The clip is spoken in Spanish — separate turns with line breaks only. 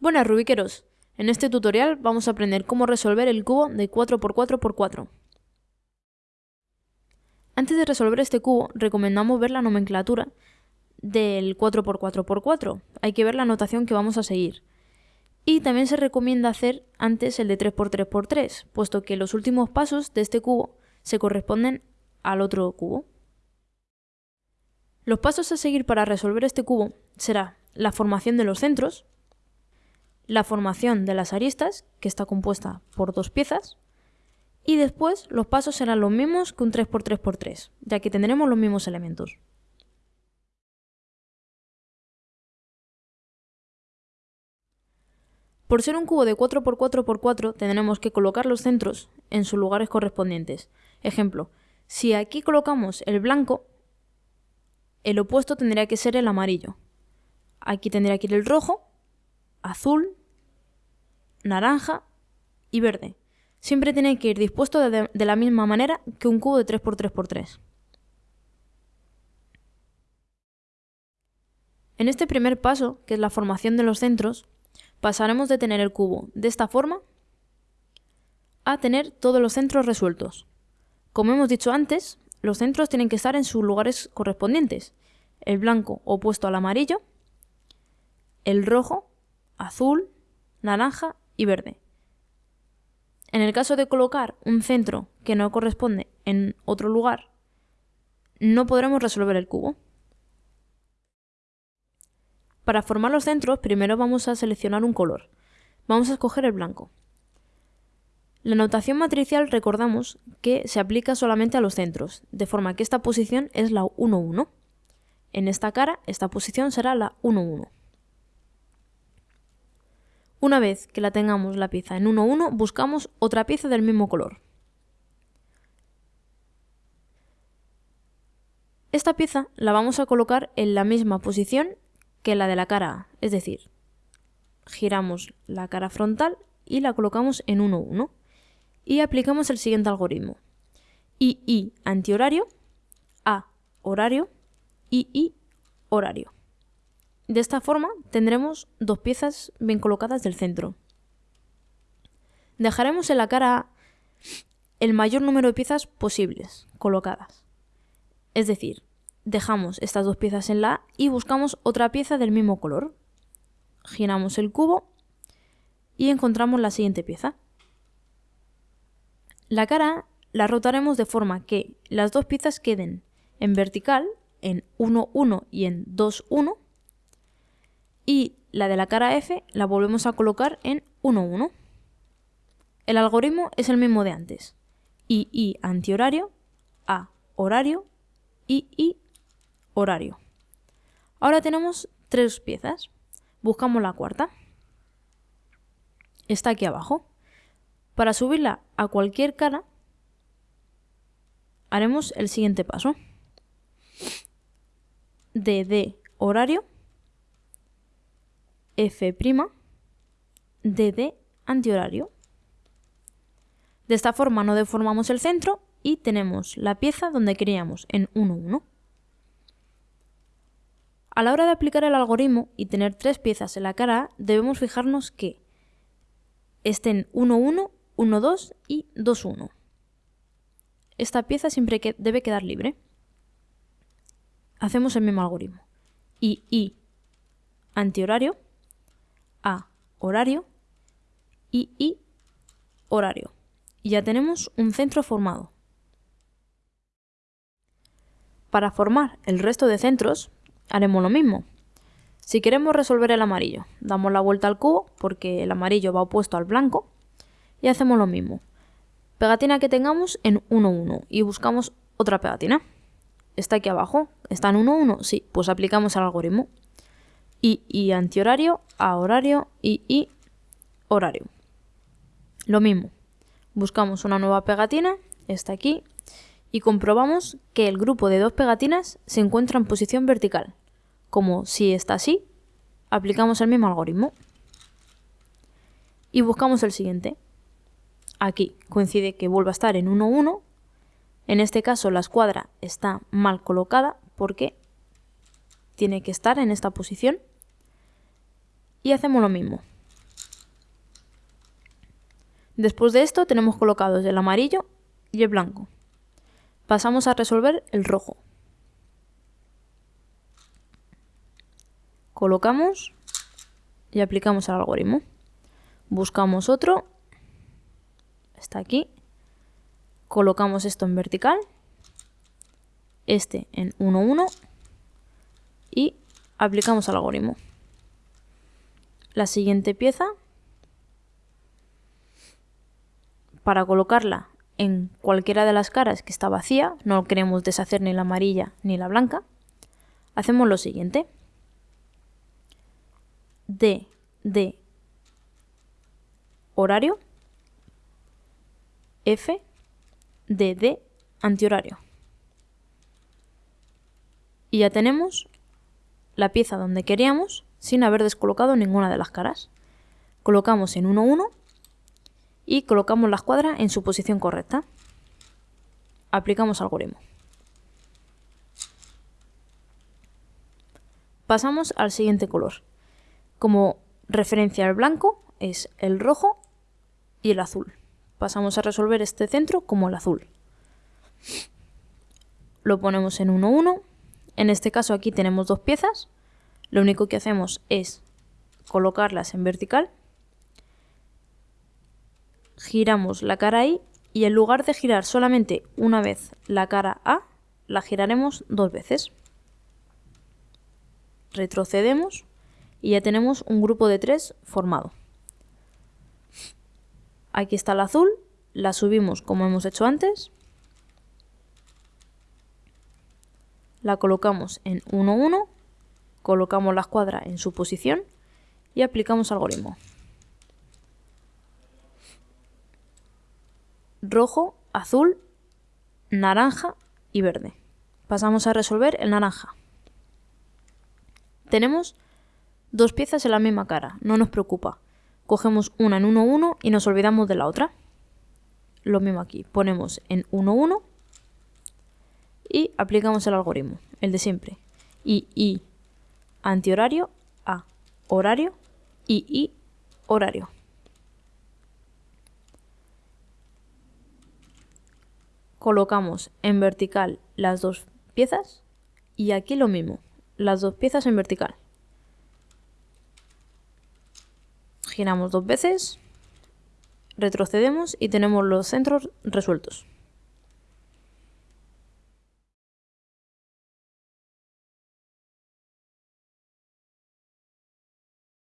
Buenas Rubiqueros, en este tutorial vamos a aprender cómo resolver el cubo de 4x4x4. Antes de resolver este cubo, recomendamos ver la nomenclatura del 4x4x4, hay que ver la notación que vamos a seguir. Y también se recomienda hacer antes el de 3x3x3, puesto que los últimos pasos de este cubo se corresponden al otro cubo. Los pasos a seguir para resolver este cubo será la formación de los centros, la formación de las aristas, que está compuesta por dos piezas, y después los pasos serán los mismos que un 3x3x3, ya que tendremos los mismos elementos. Por ser un cubo de 4x4x4 tendremos que colocar los centros en sus lugares correspondientes. Ejemplo, si aquí colocamos el blanco, el opuesto tendría que ser el amarillo. Aquí tendría que ir el rojo, azul naranja y verde. Siempre tiene que ir dispuesto de, la misma manera que un cubo de 3x3x3. En este primer paso, que es la formación de los centros, pasaremos de tener el cubo de esta forma a tener todos los centros resueltos. Como hemos dicho antes, los centros tienen que estar en sus lugares correspondientes. El blanco opuesto al amarillo, el rojo, azul, naranja y verde. En el caso de colocar un centro que no corresponde en otro lugar, no podremos resolver el cubo. Para formar los centros, primero vamos a seleccionar un color. Vamos a escoger el blanco. La notación matricial recordamos que se aplica solamente a los centros, de forma que esta posición es la 1, 1. En esta cara, esta posición será la 1, 1. Una vez que la tengamos la pieza en 1-1, buscamos otra pieza del mismo color. Esta pieza la vamos a colocar en la misma posición que la de la cara A, es decir, giramos la cara frontal y la colocamos en 1-1 y aplicamos el siguiente algoritmo. I antihorario, A horario, I horario. De esta forma tendremos dos piezas bien colocadas del centro. Dejaremos en la cara el mayor número de piezas posibles colocadas. Es decir, dejamos estas dos piezas en la A y buscamos otra pieza del mismo color. Giramos el cubo y encontramos la siguiente pieza. La cara la rotaremos de forma que las dos piezas queden en vertical, en 1, 1 y en 2, 1, y la de la cara F la volvemos a colocar en 1, 1. El algoritmo es el mismo de antes. I antihorario, A horario, I horario. Ahora tenemos tres piezas. Buscamos la cuarta. Está aquí abajo. Para subirla a cualquier cara, haremos el siguiente paso. DD horario F' DD antihorario. De esta forma no deformamos el centro y tenemos la pieza donde queríamos, en 1, 1. A la hora de aplicar el algoritmo y tener tres piezas en la cara A, debemos fijarnos que estén 1, 1, 1, 2 y 2, 1. Esta pieza siempre debe quedar libre. Hacemos el mismo algoritmo. Y I antihorario horario y I horario. Y ya tenemos un centro formado. Para formar el resto de centros haremos lo mismo. Si queremos resolver el amarillo, damos la vuelta al cubo porque el amarillo va opuesto al blanco y hacemos lo mismo. Pegatina que tengamos en 1, 1 y buscamos otra pegatina. Está aquí abajo, está en 1, 1, sí, pues aplicamos el algoritmo y, y antihorario, a horario y, y horario. Lo mismo, buscamos una nueva pegatina, está aquí, y comprobamos que el grupo de dos pegatinas se encuentra en posición vertical. Como si está así, aplicamos el mismo algoritmo. Y buscamos el siguiente. Aquí coincide que vuelva a estar en 1, 1. En este caso la escuadra está mal colocada porque tiene que estar en esta posición y hacemos lo mismo. Después de esto tenemos colocados el amarillo y el blanco. Pasamos a resolver el rojo. Colocamos y aplicamos el algoritmo. Buscamos otro, está aquí, colocamos esto en vertical, este en 1, 1 y aplicamos el algoritmo. La siguiente pieza, para colocarla en cualquiera de las caras que está vacía, no queremos deshacer ni la amarilla ni la blanca, hacemos lo siguiente. D de horario, F de D antihorario. Y ya tenemos la pieza donde queríamos sin haber descolocado ninguna de las caras. Colocamos en 1, 1 y colocamos la escuadra en su posición correcta. Aplicamos algoritmo. Pasamos al siguiente color. Como referencia al blanco es el rojo y el azul. Pasamos a resolver este centro como el azul. Lo ponemos en 1, 1. En este caso aquí tenemos dos piezas. Lo único que hacemos es colocarlas en vertical. Giramos la cara I y en lugar de girar solamente una vez la cara A, la giraremos dos veces. Retrocedemos y ya tenemos un grupo de tres formado. Aquí está el azul, la subimos como hemos hecho antes, la colocamos en 1, 1, colocamos la escuadra en su posición y aplicamos algoritmo. Rojo, azul, naranja y verde. Pasamos a resolver el naranja. Tenemos Dos piezas en la misma cara, no nos preocupa. Cogemos una en 1, 1 y nos olvidamos de la otra. Lo mismo aquí, ponemos en 1, 1 y aplicamos el algoritmo, el de siempre. I, antihorario, A, horario, I, I, horario. Colocamos en vertical las dos piezas y aquí lo mismo, las dos piezas en vertical. giramos dos veces, retrocedemos y tenemos los centros resueltos.